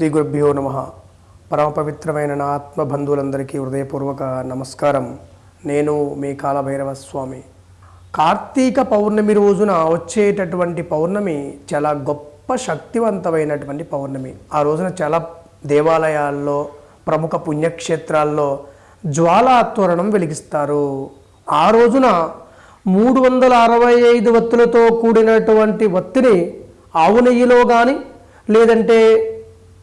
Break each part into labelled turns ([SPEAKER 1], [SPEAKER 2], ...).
[SPEAKER 1] శ్రీ గురుభ్యో నమ. పరమపవిత్రమైన నా ఆత్మబంధువులందరికీ హృదయపూర్వక నమస్కారం. నేను మీ కాలభైరవ స్వామి కార్తీక పౌర్ణమి రోజున వచ్చేటటువంటి పౌర్ణమి చాలా గొప్ప శక్తివంతమైనటువంటి పౌర్ణమి. ఆ రోజున చాలా దేవాలయాల్లో ప్రముఖ పుణ్యక్షేత్రాల్లో జ్వాలా తోరణం వెలిగిస్తారు. ఆ రోజున మూడు వందల అరవై ఐదు వత్తులతో కూడినటువంటి వత్తిని ఆవు నెయ్యిలో కానీ లేదంటే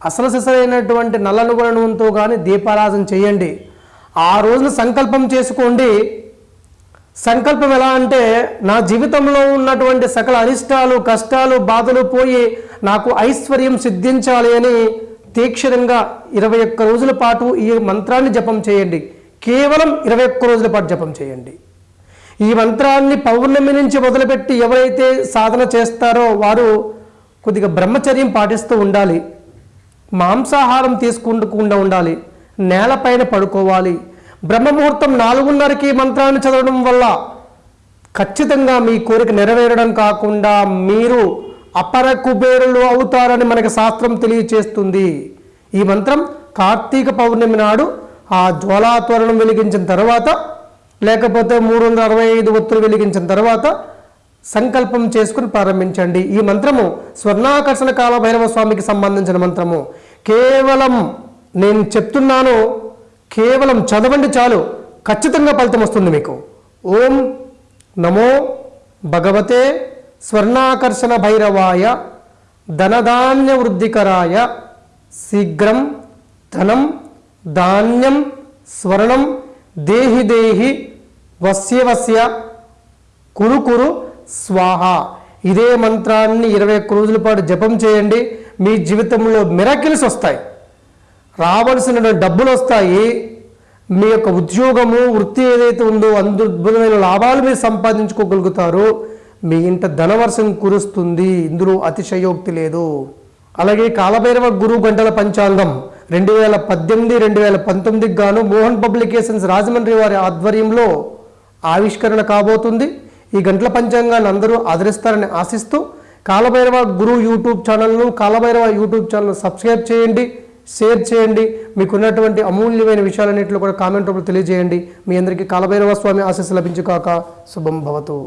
[SPEAKER 1] అసలు సిసలైనటువంటి నల్లనుగుల నూనెతో కానీ దీపారాధన చేయండి. ఆ రోజున సంకల్పం చేసుకోండి. సంకల్పం ఎలా అంటే నా జీవితంలో ఉన్నటువంటి సకల అరిష్టాలు కష్టాలు బాధలు పోయి నాకు ఐశ్వర్యం సిద్ధించాలి అని తీక్షణంగా ఇరవై ఒక్క రోజుల పాటు ఈ మంత్రాన్ని జపం చేయండి. కేవలం ఇరవై ఒక్క రోజుల పాటు జపం చేయండి. ఈ మంత్రాన్ని పౌర్ణమి నుంచి మొదలుపెట్టి ఎవరైతే సాధన చేస్తారో వారు కొద్దిగా బ్రహ్మచర్యం పాటిస్తూ ఉండాలి. మాంసాహారం తీసుకుంటకుండా ఉండాలి. నేలపైన పడుకోవాలి. బ్రహ్మముహూర్తం నాలుగున్నరకి మంత్రాన్ని చదవడం వల్ల ఖచ్చితంగా మీ కోరిక నెరవేరడం కాకుండా మీరు అపర కుబేరులు అవుతారని మనకి శాస్త్రం తెలియచేస్తుంది. ఈ మంత్రం కార్తీక పౌర్ణమి నాడు ఆ జ్వాలాత్వరణం వెలిగించిన తర్వాత లేకపోతే మూడు వందల అరవై ఐదు ఒత్తులు వెలిగించిన తర్వాత సంకల్పం చేసుకుని ప్రారంభించండి. ఈ మంత్రము స్వర్ణాకర్షణ కాల భైరవ స్వామికి సంబంధించిన మంత్రము. కేవలం నేను చెప్తున్నాను కేవలం చదవండి చాలు ఖచ్చితంగా ఫలితం వస్తుంది మీకు. ఓం నమో భగవతే స్వర్ణాకర్షణ భైరవాయ ధనధాన్య వృద్ధికరాయ శీఘ్రం ధనం ధాన్యం స్వర్ణం దేహి దేహి వస్య వస్య కురు కురు స్వాహ. ఇదే మంత్రాన్ని ఇరవై ఒక్క రోజుల పాటు జపం చేయండి. మీ జీవితంలో మిరకిల్స్ వస్తాయి. రావలసిన డబ్బులు వస్తాయి. మీ యొక్క ఉద్యోగము వృత్తి ఏదైతే ఉందో అద్భుతమైన లాభాలు మీరు సంపాదించుకోగలుగుతారు. మీ ఇంట ధనవర్షం కురుస్తుంది. ఇందులో అతిశయోక్తి లేదు. అలాగే కాలభైరవ గురువు గంటల పంచాంగం రెండు వేల పద్దెనిమిది రెండు వేల పంతొమ్మిదికి గాను మోహన్ పబ్లికేషన్స్ రాజమండ్రి వారి ఆధ్వర్యంలో ఆవిష్కరణ కాబోతుంది. ఈ గంటల పంచాంగాన్ని అందరూ ఆదరిస్తారని ఆశిస్తూ కాలభైరవ గురు యూట్యూబ్ ఛానల్ను కాలభైరవ యూట్యూబ్ ఛానల్ సబ్స్క్రైబ్ చేయండి షేర్ చేయండి. మీకున్నటువంటి అమూల్యమైన విషయాలన్నింటిలో కూడా కామెంట్ రూపంలో తెలియజేయండి. మీ అందరికీ కాలభైరవ స్వామి ఆశీస్సు లభించుకాక శుభం భవతు.